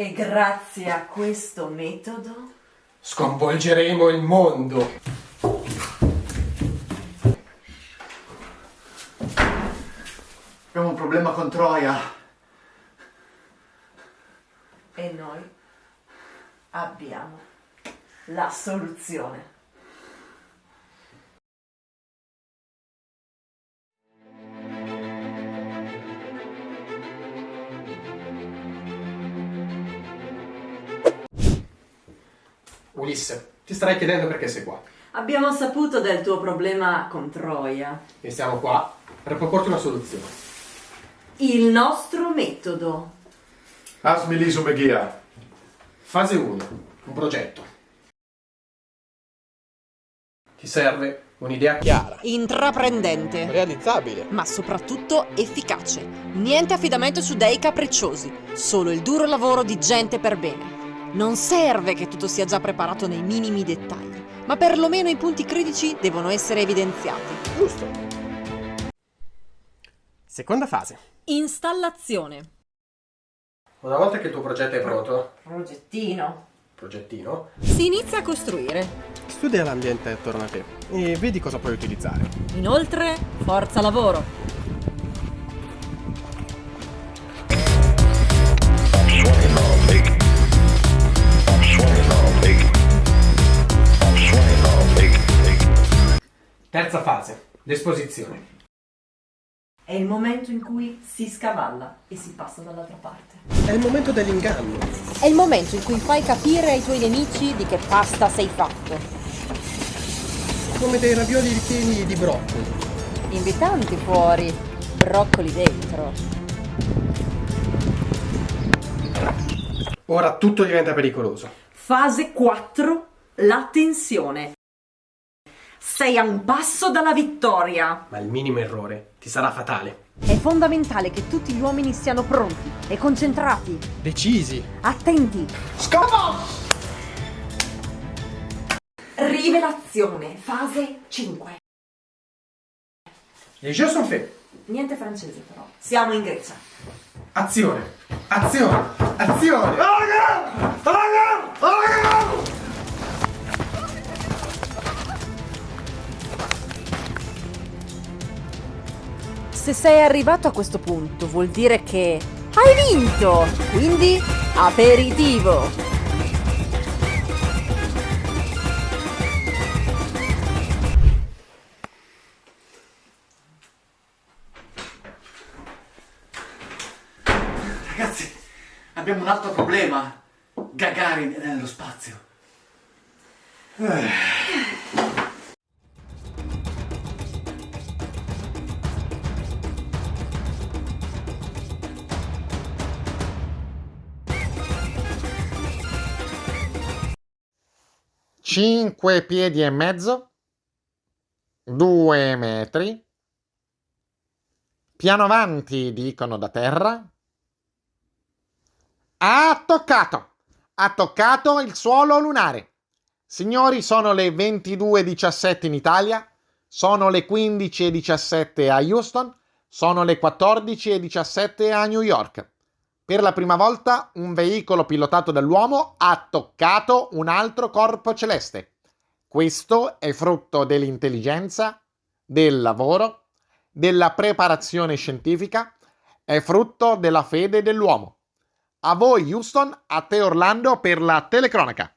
E grazie a questo metodo Sconvolgeremo il mondo. Abbiamo un problema con Troia. e noi abbiamo la soluzione. Ulisse, ti starai chiedendo perché sei qua. Abbiamo saputo del tuo problema con Troia. E siamo qua per proporti una soluzione. Il nostro metodo. Asmi liso Meghia. Fase 1. Un progetto. Ti serve un'idea chiara, Intraprendente, realizzabile. ma soprattutto efficace. Niente affidamento su dei capricciosi, solo il duro lavoro di gente per bene. Non serve che tutto sia già preparato nei minimi dettagli, ma perlomeno i punti critici devono essere evidenziati. Giusto. Seconda fase. Installazione. Una volta che il tuo progetto è pronto, Progettino. progettino, Si inizia a costruire. studia l'ambiente attorno a te e vedi cosa puoi utilizzare. Inoltre, forza lavoro. Terza fase. L'esposizione. È il momento in cui si scavalla e si passa dall'altra parte. È il momento dell'inganno. È il momento in cui fai capire ai tuoi nemici di che pasta sei fatto. Come dei ravioli ripieni di broccoli. Invitanti fuori, broccoli dentro. Ora tutto diventa pericoloso. Fase 4. La tensione. Sei a un passo dalla vittoria. Ma il minimo errore ti sarà fatale. È fondamentale che tutti gli uomini siano pronti e concentrati, Decisi. attenti. Rivelazione. Fase 5. Les jeux sont faits. Niente francese però. Siamo in Grecia. Azione. Azione. Azione. Se sei arrivato a questo punto vuol dire che hai vinto, quindi aperitivo. Ragazzi, abbiamo un altro problema. Gagarin è nello spazio. Cinque piedi e mezzo, due metri, piano avanti dicono da terra, ha toccato, ha toccato il suolo lunare. Signori, sono le 22.17 in Italia, sono le 15.17 a Houston, sono le 14.17 a New York. Per la prima volta un veicolo pilotato dall'uomo ha toccato un altro corpo celeste. Questo è frutto dell'intelligenza, del lavoro, della preparazione scientifica, è frutto della fede dell'uomo. A voi Houston, a te Orlando per la telecronaca.